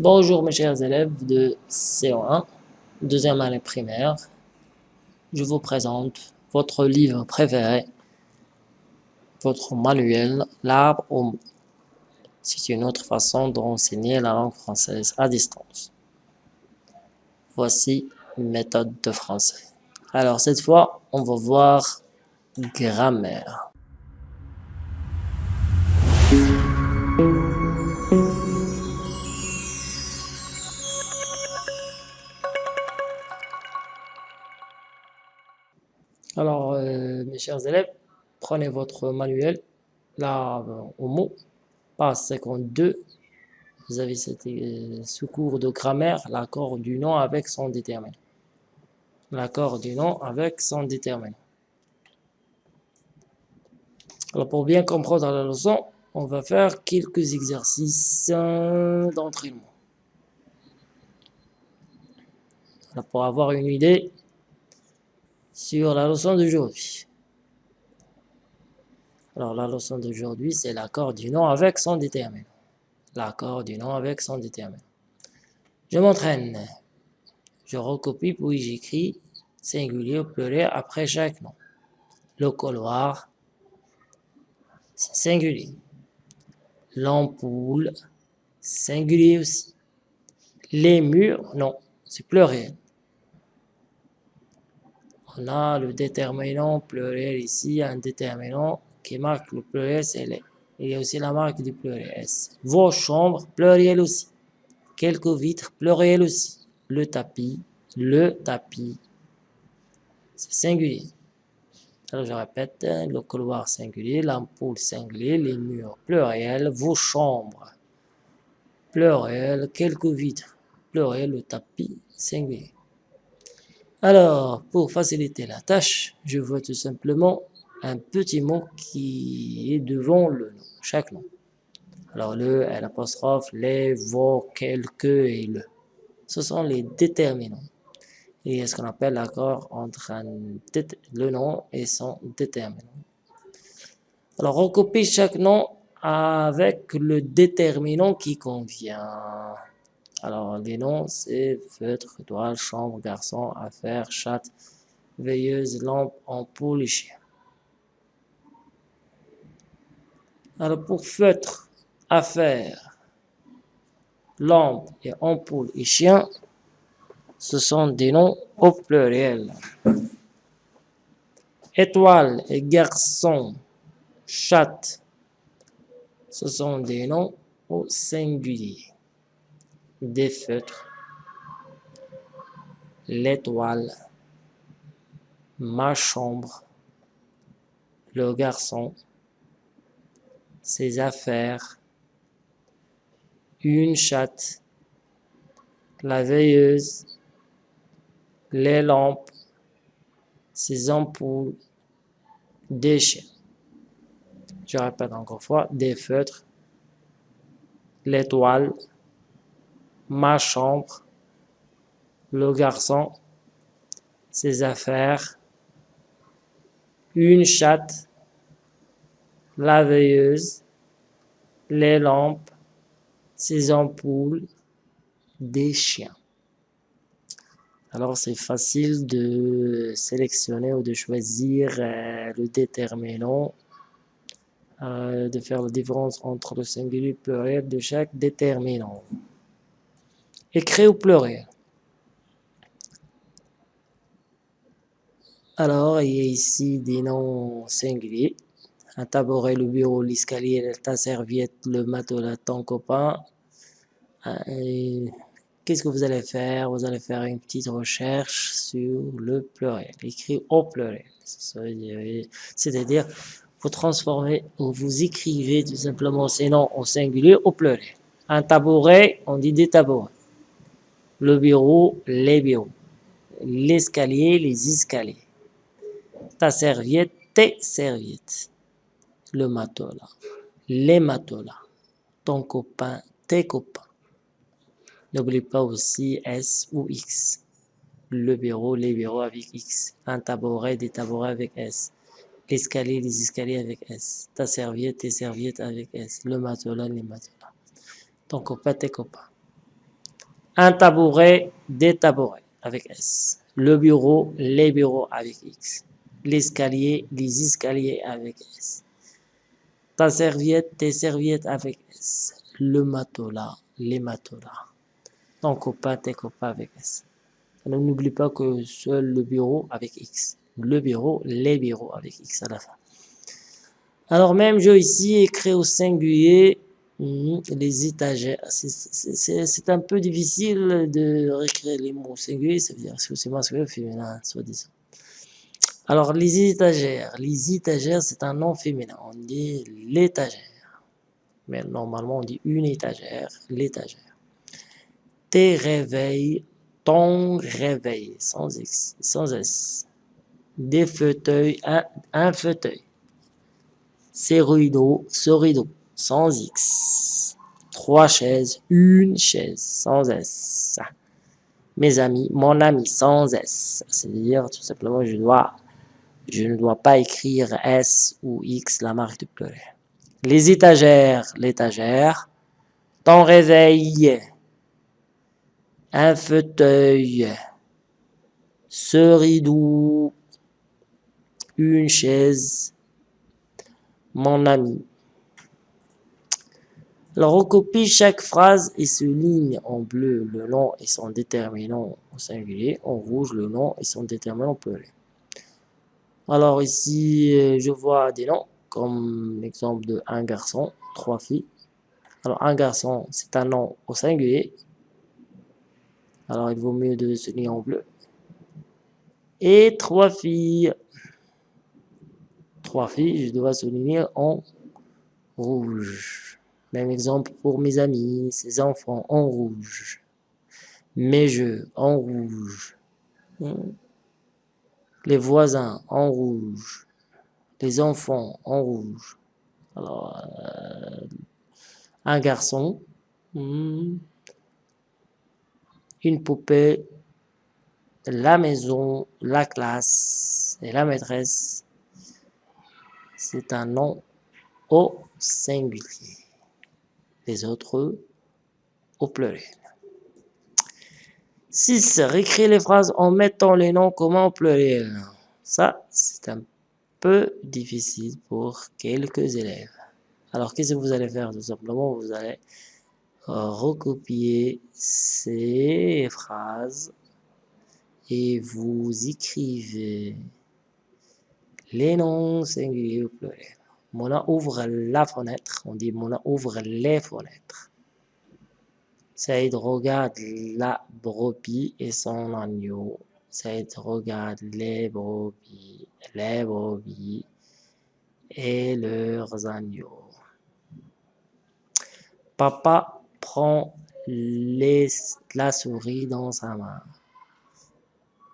Bonjour mes chers élèves de CO1, deuxième année primaire. Je vous présente votre livre préféré, votre manuel, l'arbre au. C'est une autre façon d'enseigner la langue française à distance. Voici méthode de français. Alors cette fois, on va voir grammaire. Chers élèves, prenez votre manuel, là, au mot, page 52. Vous avez cette euh, sous-cours de grammaire, l'accord du nom avec son déterminant. L'accord du nom avec son déterminant. Alors, pour bien comprendre la leçon, on va faire quelques exercices euh, d'entraînement. Pour avoir une idée sur la leçon d'aujourd'hui. Alors, la leçon d'aujourd'hui, c'est l'accord du nom avec son déterminant. L'accord du nom avec son déterminant. Je m'entraîne. Je recopie puis j'écris singulier ou pluriel après chaque nom. Le couloir, singulier. L'ampoule, singulier aussi. Les murs, non, c'est pluriel. On a le déterminant pluriel ici, un déterminant qui marque le pluriel, c'est. Il y a aussi la marque du pluriel. Vos chambres, pluriel aussi. Quelques vitres, pluriel aussi. Le tapis, le tapis. C'est singulier. Alors je répète, le couloir singulier, l'ampoule singulier, les murs pluriel, vos chambres pluriel, quelques vitres pluriel, le tapis singulier. Alors, pour faciliter la tâche, je vois tout simplement un petit mot qui est devant le nom, chaque nom. Alors, le, l'apostrophe, les, vos, quelques et le. Ce sont les déterminants et ce qu'on appelle l'accord entre le nom et son déterminant? Alors, recopie chaque nom avec le déterminant qui convient. Alors, les noms, c'est feutre, toile, chambre, garçon, affaire, chatte, veilleuse, lampe, ampoule chien. Alors, pour feutre, affaire, lampe et ampoule et chien, ce sont des noms au pluriel. Étoile et garçon, chatte, ce sont des noms au singulier. Des feutres, l'étoile, ma chambre, le garçon, ses affaires, une chatte, la veilleuse, les lampes, ces ampoules, des chiens. Je répète encore une fois, des feutres, l'étoile, ma chambre, le garçon, ses affaires, une chatte, la veilleuse, les lampes, ses ampoules, des chiens. Alors, c'est facile de sélectionner ou de choisir euh, le déterminant, euh, de faire la différence entre le singulier et le pluriel de chaque déterminant. Écrit au pluriel. Alors, il y a ici des noms singuliers. Un tabouret, le bureau, l'escalier, ta serviette, le matelas, ton copain. Euh, Qu'est-ce que vous allez faire? Vous allez faire une petite recherche sur le pluriel, écrit au pluriel. C'est-à-dire, vous transformez ou vous écrivez tout simplement ces noms au singulier au pluriel. Un tabouret, on dit des tabourets. Le bureau, les bureaux. L'escalier, les escaliers. Ta serviette, tes serviettes. Le matelas, les matelas. Ton copain, tes copains. N'oublie pas aussi S ou X. Le bureau, les bureaux avec X. Un tabouret, des tabourets avec S. L'escalier, les escaliers avec S. Ta serviette, tes serviettes avec S. Le matelas, les matelas. Ton copain, tes copains. Un tabouret, des tabourets avec S. Le bureau, les bureaux avec X. L'escalier, les escaliers avec S. Ta serviette, tes serviettes avec S. Le matelas, les matelas. Ton copain, tes copains avec S. n'oublie pas que seul le bureau avec X. Le bureau, les bureaux avec X à la fin. Alors même jeu ici, écrit au singulier, hmm, les étagères. C'est un peu difficile de réécrire les mots singuliers, ça veut dire que c'est masculin féminin, soi-disant. Alors les étagères, les étagères c'est un nom féminin, on dit l'étagère. Mais normalement on dit une étagère, l'étagère. Tes réveils, ton réveil, sans, X, sans S. Des fauteuils, un, un fauteuil ces rideaux, ce rideau, sans X. Trois chaises, une chaise, sans S. Mes amis, mon ami, sans S. C'est-à-dire, tout simplement, je dois, je ne dois pas écrire S ou X, la marque de pleurer. Les étagères, l'étagère. Ton réveil. Un fauteuil. Ce rideau. Une chaise mon ami. Alors, recopie chaque phrase et souligne en bleu le nom et son déterminant au singulier, en rouge le nom et son déterminant au pluriel. Alors ici, euh, je vois des noms, comme l'exemple de un garçon, trois filles. Alors, un garçon, c'est un nom au singulier. Alors, il vaut mieux de souligner en bleu. Et trois filles, trois filles, je dois souligner en rouge. Même exemple pour mes amis, ses enfants en rouge. Mes jeux en rouge. Les voisins en rouge. Les enfants en rouge. Euh, un garçon. Hmm, une poupée. La maison, la classe et la maîtresse c'est un nom au singulier. Les autres au pluriel. 6. Réécrire les phrases en mettant les noms comment au pluriel. Ça, c'est un peu difficile pour quelques élèves. Alors, qu'est-ce que vous allez faire? Tout simplement, vous allez recopier ces phrases et vous écrivez les noms singuliers au pluriel. Mona ouvre la fenêtre. On dit Mona ouvre les fenêtres. Saïd regarde la brebis et son agneau. Saïd regarde les brebis, les brebis et leurs agneaux. Papa prend les, la souris dans sa main.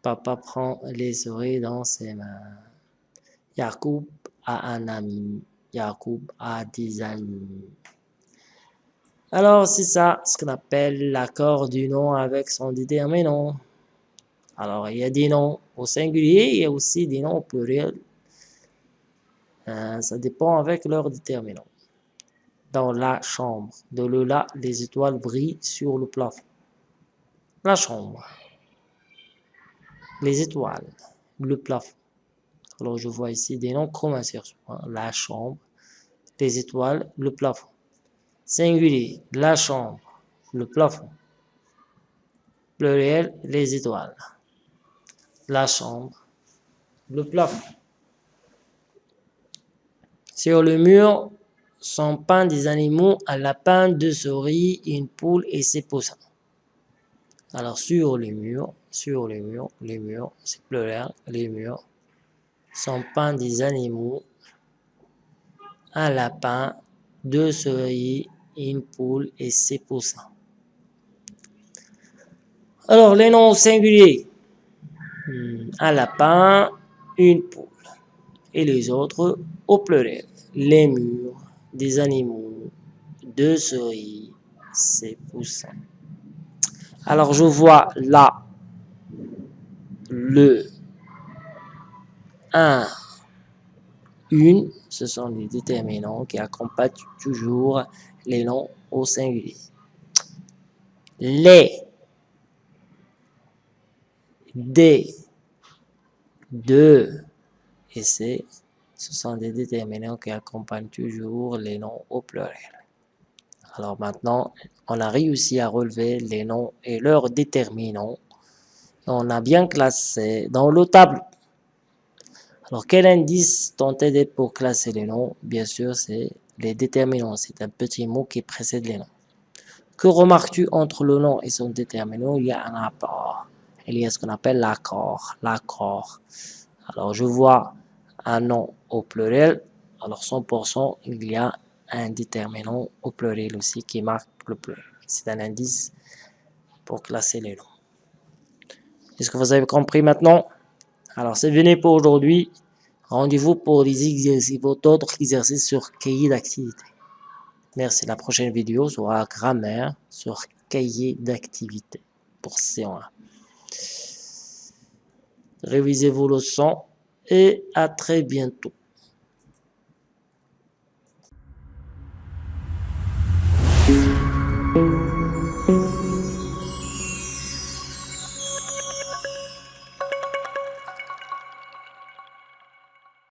Papa prend les souris dans ses mains. Yacoub a un ami. Yacoub a des amis. Alors, c'est ça, ce qu'on appelle l'accord du nom avec son déterminant. Alors, il y a des noms au singulier, il y a aussi des noms au pluriel. Euh, ça dépend avec leur déterminant. Dans la chambre, de là, les étoiles brillent sur le plafond. La chambre. Les étoiles. Le plafond. Alors, je vois ici des noms comme insertion. La chambre, les étoiles, le plafond. Singulier, la chambre, le plafond. Pluriel, les étoiles. La chambre, le plafond. Sur le mur sont peints des animaux, un lapin, deux souris, une poule et ses poussins. Alors sur les murs, sur les murs, les murs, c'est pluriel, les murs, sont peints des animaux, un lapin, deux souris, une poule et ses poussins. Alors, les noms singuliers. Hmm, un lapin, une poule. Et les autres au pluriel. Les murs, des animaux, deux souris, ses poussins. Alors, je vois là le un, une, ce sont les déterminants qui accompagnent toujours les noms au singulier. Les, D, 2 et C, ce sont des déterminants qui accompagnent toujours les noms au pluriel. Alors maintenant, on a réussi à relever les noms et leurs déterminants. on a bien classé dans le tableau. Alors, quel indice tenter pour classer les noms? Bien sûr, c'est les déterminants. C'est un petit mot qui précède les noms. Que remarques-tu entre le nom et son déterminant? Il y a un rapport. Il y a ce qu'on appelle l'accord. L'accord. Alors, je vois un nom au pluriel. Alors, 100%, il y a un déterminant au pluriel aussi qui marque le pluriel. C'est un indice pour classer les noms. Est-ce que vous avez compris maintenant? Alors, c'est fini pour aujourd'hui. Rendez-vous pour les exercices, d'autres exercices sur cahier d'activité. Merci. La prochaine vidéo sera grammaire sur cahier d'activité pour C1. Révisez vos leçons et à très bientôt.